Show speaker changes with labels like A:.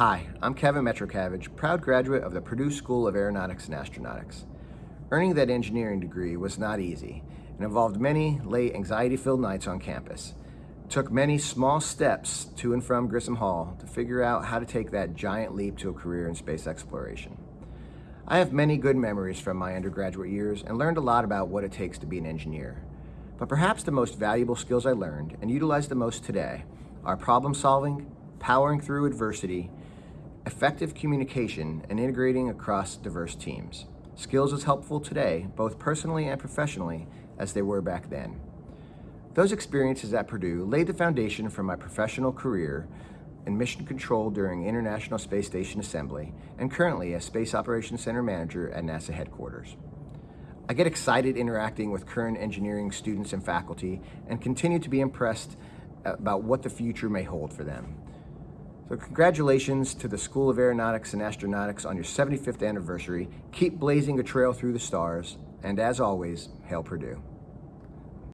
A: Hi, I'm Kevin Metrocavage, proud graduate of the Purdue School of Aeronautics and Astronautics. Earning that engineering degree was not easy and involved many late anxiety-filled nights on campus. It took many small steps to and from Grissom Hall to figure out how to take that giant leap to a career in space exploration. I have many good memories from my undergraduate years and learned a lot about what it takes to be an engineer. But perhaps the most valuable skills I learned and utilize the most today are problem solving, powering through adversity, effective communication, and integrating across diverse teams. Skills as helpful today, both personally and professionally, as they were back then. Those experiences at Purdue laid the foundation for my professional career in mission control during International Space Station Assembly and currently as Space Operations Center Manager at NASA headquarters. I get excited interacting with current engineering students and faculty and continue to be impressed about what the future may hold for them. So congratulations to the School of Aeronautics and Astronautics on your 75th anniversary. Keep blazing a trail through the stars, and as always, hail Purdue.